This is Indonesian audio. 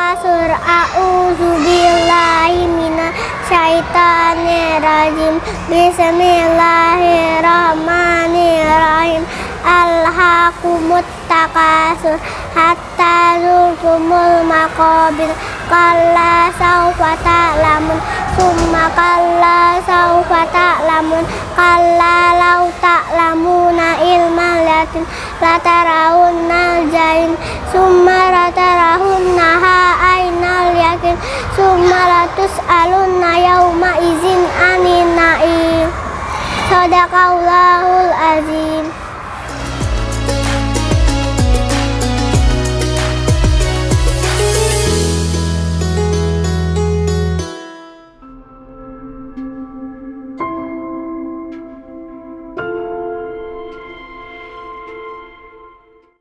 A'udzu billahi minasyaitonir rajim. Bismillahirrahmanirrahim. Alhaqumut takasur hatta zurtumul maqabir. Kalla sawfa ta'lamun summa kalla sawfa ta'lamun kalla law ta'lamuna ilmal yatim latarawunna jain summa latarahunnaha ainal yakin summa latus'alunna yawma izin anin na'im. Sadaqallahul azim